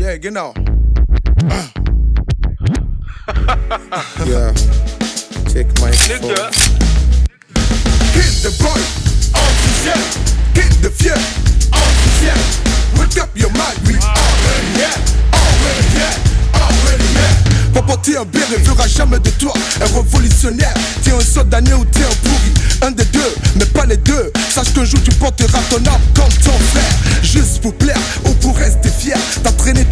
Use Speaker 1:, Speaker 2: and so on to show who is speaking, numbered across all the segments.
Speaker 1: Yeah, genau. yeah. Check my phone.
Speaker 2: Hit the boy, officiel. Hit the fier, officiel. Wake up your mind, we already here, already here, already here.
Speaker 1: Papa, t'es un béret, verra jamais de toi un révolutionnaire. T'es un soldat né ou t'es un pourri, un des deux, mais pas les deux. Sache qu'un jour tu porteras ton âme comme ton frère. Juste pour plaire ou pour rester fier. T'as traîné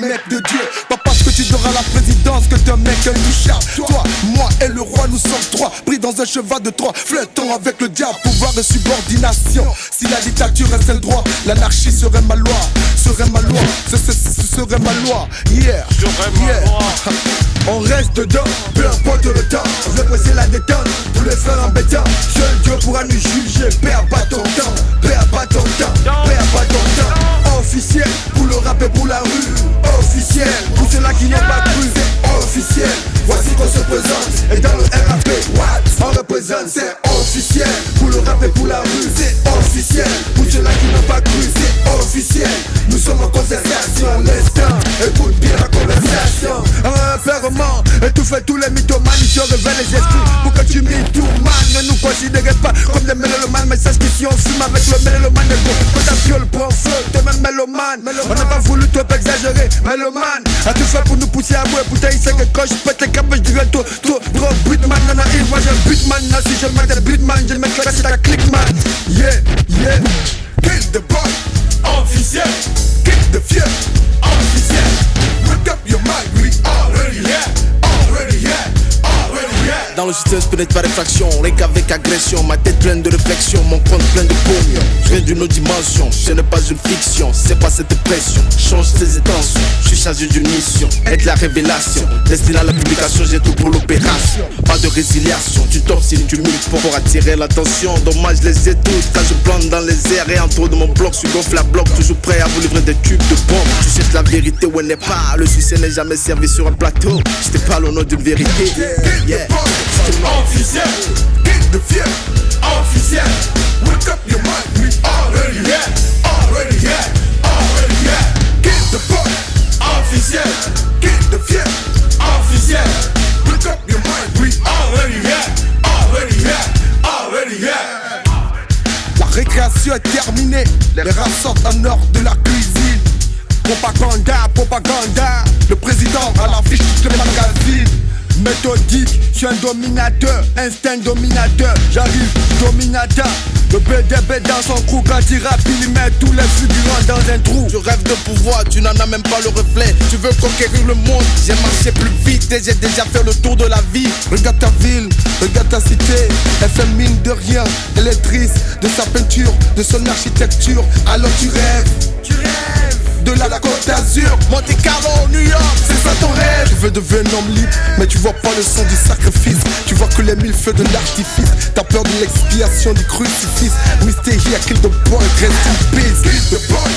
Speaker 1: mec de Dieu. Pas parce que tu à la présidence que un mec intouchable. Toi, moi et le roi, nous sommes trois. Pris dans un cheval de trois, flottons avec le diable, pouvoir de subordination. Si la dictature est le droit, l'anarchie serait ma loi. Serait ma loi, ce, ce- ce serait ma loi. Yeah, yeah.
Speaker 2: On reste dedans, peu importe le temps. On veut presser la détente pour les faire embêtants. Seul Dieu pourra nous juger. Perds pas ton temps, perds pas ton temps, étouffer tous les mythomanes. Je révèle les esprits pour que tu m'y Ne nous considérez pas comme des mélomanes. Mais sache qu'ici on fume avec le mélomane. Quand ta fiole prend feu, t'es même mélomane. On n'a pas voulu trop exagérer, mélomane. A tout fait pour nous pousser à bout. Putain, il sait que quand je pète les câbles, je dirais toi, gros beatman. Non, non, il, moi un beatman. Non, si je mets des beatman, je mets là, c'est ta click man. Yeah, yeah. Kill the boy, officiel.
Speaker 1: Dans le système, je pénètre par réfraction, rien qu'avec agression. Ma tête pleine de réflexion, mon compte plein de pognon. Je viens d'une autre dimension, ce n'est pas une fiction, c'est pas cette pression. Change tes intentions, je suis chargé d'une mission, être la révélation. Destiné à la publication, j'ai tout pour l'opération. Pas de résiliation, tu t'obstines, tu miles pour, attirer l'attention. Dommage, les ai toutes quand je plante dans les airs et en trop de mon bloc. Je gonflé à bloc, toujours prêt à vous livrer des tubes de bombes. Tu cherches la vérité où elle n'est pas. Le succès n'est jamais servi sur un plateau. Je te parle au nom d'une vérité.
Speaker 2: Officiel, kick the fear, officiel. Wake up your mind, we already here, already here, already here. Kick the boy, officiel, kick the fear, officiel. Wake up your mind, we already here, already here, already here.
Speaker 1: La récréation est terminée, les rats sortent en nord de la cuisine. Propaganda, propaganda, Méthodique, je suis un dominateur, instinct dominateur, j'arrive dominateur. Le BDB dans son crew quand il rappe, il met tous les figurants dans un trou. Tu rêves de pouvoir, tu n'en as même pas le reflet. Tu veux conquérir le monde, j'ai marché plus vite et j'ai déjà fait le tour de la vie. Regarde ta ville, regarde ta cité, elle fait mine de rien. Elle est triste de sa peinture, de son architecture. Alors tu rêves, tu rêves de la, la Côte d'Azur, Monte Carlo, New York, c'est ça ton rêve. Tu veux devenir un homme libre, mais tu vois pas le son du sacrifice. Tu vois que les mille feux de l'artifice. T'as peur de l'expiation du crucifix. Mystery, kill the boy, rest in peace.
Speaker 2: The boy,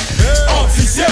Speaker 2: officiel,